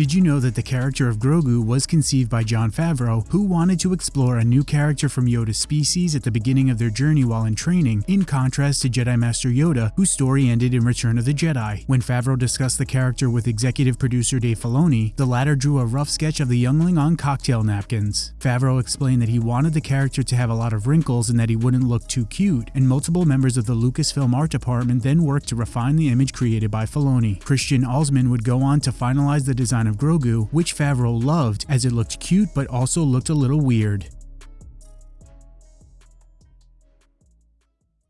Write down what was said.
Did you know that the character of Grogu was conceived by Jon Favreau, who wanted to explore a new character from Yoda's species at the beginning of their journey while in training, in contrast to Jedi Master Yoda, whose story ended in Return of the Jedi. When Favreau discussed the character with executive producer Dave Filoni, the latter drew a rough sketch of the youngling on cocktail napkins. Favreau explained that he wanted the character to have a lot of wrinkles and that he wouldn't look too cute, and multiple members of the Lucasfilm art department then worked to refine the image created by Filoni. Christian Alzmann would go on to finalize the design of Grogu, which Favreau loved as it looked cute but also looked a little weird.